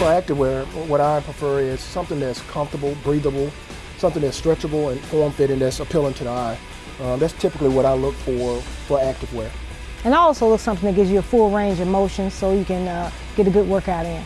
for activewear, what I prefer is something that's comfortable, breathable, something that's stretchable and form-fitting that's appealing to the eye. Uh, that's typically what I look for for activewear. And I also look something that gives you a full range of motion so you can uh, get a good workout in.